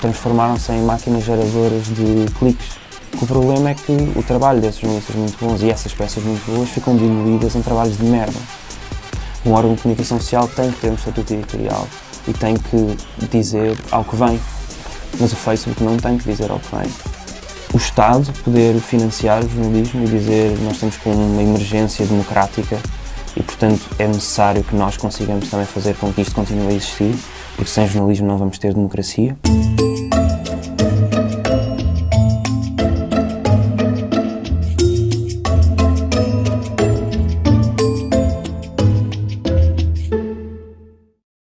transformaram-se em máquinas geradoras de cliques. O problema é que o trabalho desses jornalistas muito bons e essas peças muito boas ficam diluídas em trabalhos de merda. Um órgão de comunicação social tem que ter um estatuto editorial e tem que dizer ao que vem, mas o Facebook não tem que dizer ao que vem. O Estado poder financiar o jornalismo e dizer nós estamos com uma emergência democrática e, portanto, é necessário que nós consigamos também fazer com que isto continue a existir, porque sem jornalismo não vamos ter democracia.